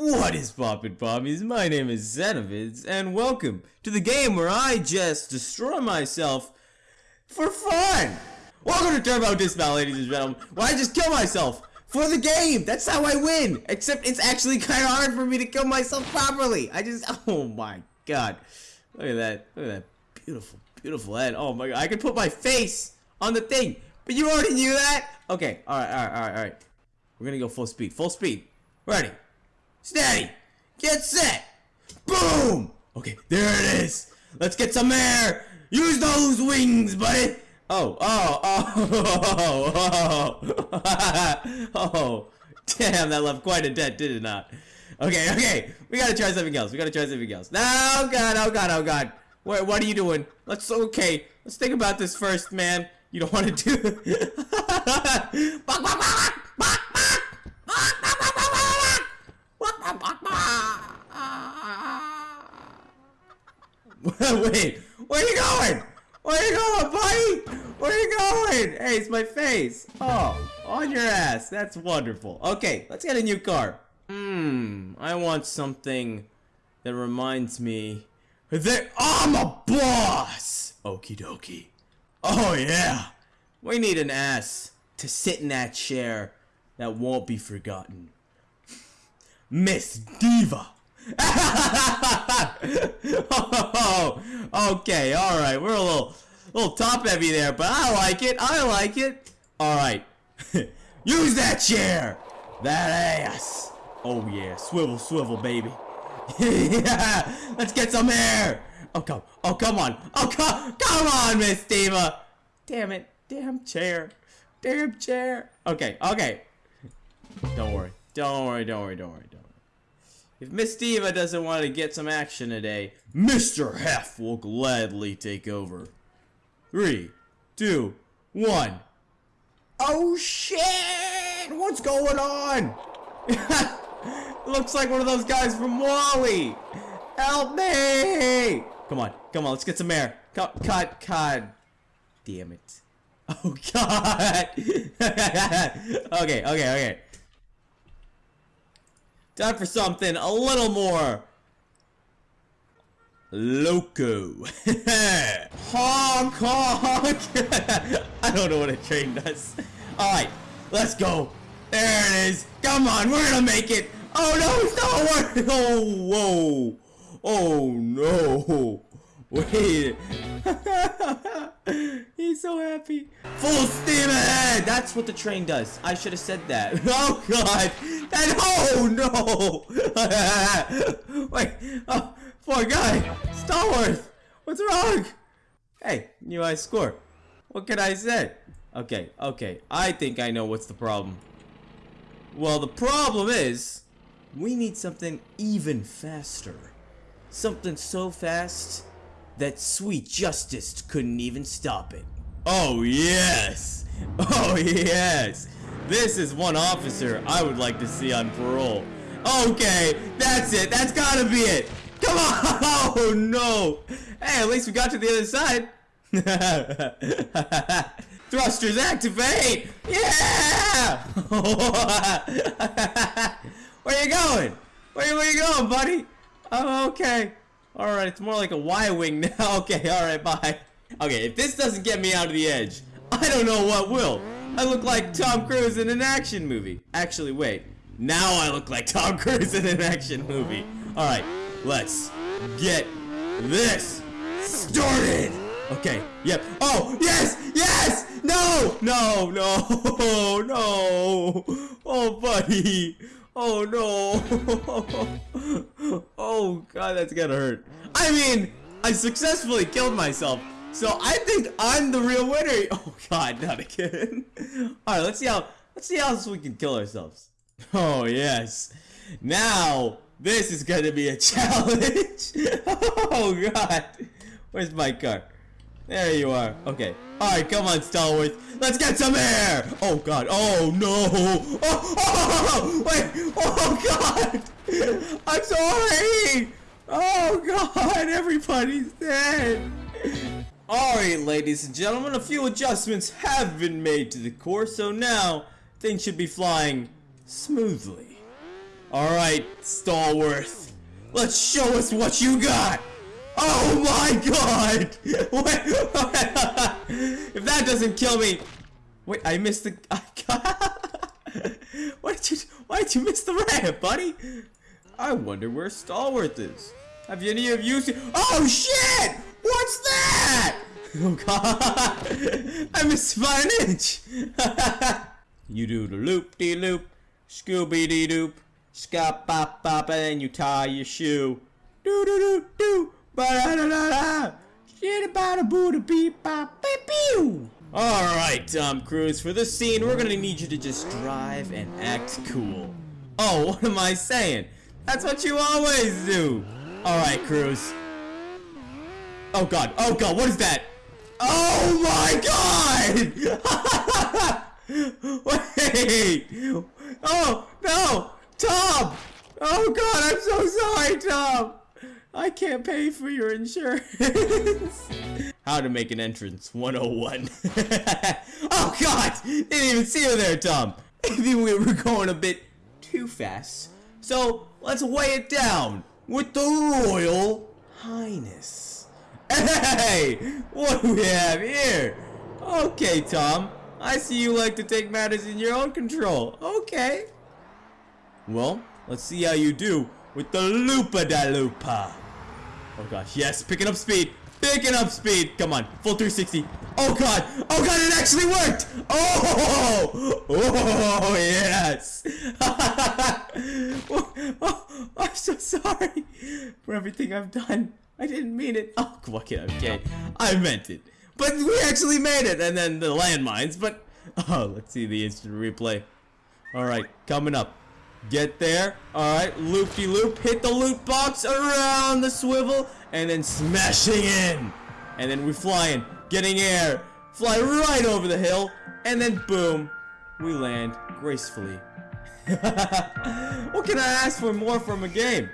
What is poppin' poppies? My name is Xenovids, and welcome to the game where I just destroy myself for fun! Welcome to Turbo Dismount, ladies and gentlemen, where I just kill myself for the game! That's how I win! Except it's actually kind of hard for me to kill myself properly! I just, oh my god. Look at that, look at that beautiful, beautiful head. Oh my god, I can put my face on the thing! But you already knew that? Okay, alright, alright, alright, alright. We're gonna go full speed, full speed. Ready. Steady. Get set. Boom. Okay, there it is. Let's get some air. Use those wings, buddy. Oh, oh, oh, oh, oh, oh. Damn, that left quite a dent, did it not? Okay, okay. We gotta try something else. We gotta try something else. No, oh God, oh God, oh God. What, what are you doing? Let's, okay. Let's think about this first, man. You don't want to do... Wait, where are you going? Where are you going, buddy? Where are you going? Hey, it's my face. Oh, on your ass. That's wonderful. Okay, let's get a new car. Hmm, I want something that reminds me that I'm a boss. Okie dokie. Oh, yeah. We need an ass to sit in that chair that won't be forgotten. Miss Diva. oh, okay, all right. We're a little, little top heavy there, but I like it. I like it. All right, use that chair. That ass. Oh yeah, swivel, swivel, baby. yeah, let's get some air. Oh come, oh come on, oh come, come on, Miss Diva. Damn it, damn chair, damn chair. Okay, okay. Don't worry, don't worry, don't worry, don't worry. If Miss Diva doesn't want to get some action today, Mr. Hef will gladly take over. Three, two, one. Oh shit! What's going on? Looks like one of those guys from WALL-E. Help me! Come on, come on, let's get some air. Cut, cut, cut. Damn it. Oh god! okay, okay, okay. Time for something a little more loco. honk honk. I don't know what a train does. Alright, let's go. There it is. Come on, we're gonna make it. Oh no, it's not working. Oh, whoa. Oh no. Wait. He's so happy. Full steam ahead! That's what the train does. I should have said that. Oh god! That oh no! Wait, oh, poor guy! Starworth! What's wrong? Hey, new I score. What can I say? Okay, okay. I think I know what's the problem. Well, the problem is, we need something even faster. Something so fast that sweet justice couldn't even stop it. Oh yes! Oh yes! This is one officer I would like to see on parole. Okay, that's it. That's gotta be it. Come on! Oh no! Hey, at least we got to the other side. Thrusters activate! Yeah! where are you going? Where, where you going, buddy? Oh, okay. Alright, it's more like a Y-wing now. okay, alright, bye. Okay, if this doesn't get me out of the edge, I don't know what will. I look like Tom Cruise in an action movie. Actually, wait. Now I look like Tom Cruise in an action movie. Alright, let's get this started. Okay, yep. Oh, yes, yes! No, no, no, no. Oh, buddy. Oh no! oh god, that's gonna hurt. I mean, I successfully killed myself, so I think I'm the real winner. Oh god, not again. All right, let's see how let's see how else we can kill ourselves. Oh yes. Now this is gonna be a challenge. oh god, where's my car? There you are. Okay. Alright, come on, Stalworth. Let's get some air! Oh, God. Oh, no. Oh, oh, wait. Oh, God. I'm sorry. Oh, God. Everybody's dead. Alright, ladies and gentlemen. A few adjustments have been made to the course, so now things should be flying smoothly. Alright, Stallworth. Let's show us what you got! Oh my god! If that doesn't kill me... Wait, I missed the... why did you... Why did you miss the ramp, buddy? I wonder where Stallworth is. Have any of you seen... Oh shit! What's that? Oh god! I missed by an inch! you do the loop-de-loop, Scooby-de-doop, scop bop bop, and then you tie your shoe. Do do do do, ba da da da da. Shit about a boo da beep bop beep pew. All right, Tom Cruise. For this scene, we're gonna need you to just drive and act cool. Oh, what am I saying? That's what you always do. All right, Cruise. Oh god. Oh god. What is that? Oh my god! Wait! Oh no! Tom! Oh god, I'm so sorry, Tom! I can't pay for your insurance. How to make an entrance 101. oh god! Didn't even see you there, Tom. Maybe we were going a bit too fast. So let's weigh it down with the Royal Highness. Hey! What do we have here? Okay, Tom. I see you like to take matters in your own control. Okay. Well, let's see how you do with the Lupa da Lupa. Oh gosh, yes, picking up speed. Picking up speed. Come on, full 360. Oh god. Oh god, it actually worked. Oh, oh yes. oh, I'm so sorry for everything I've done. I didn't mean it. Oh, okay, okay. I meant it. But we actually made it. And then the landmines. But, oh, let's see the instant replay. All right, coming up. Get there. All right, loop-de-loop. Hit the loot box around the swivel. And then smashing in. And then we're flying. Getting air. Fly right over the hill. And then boom. We land gracefully. what can I ask for more from a game?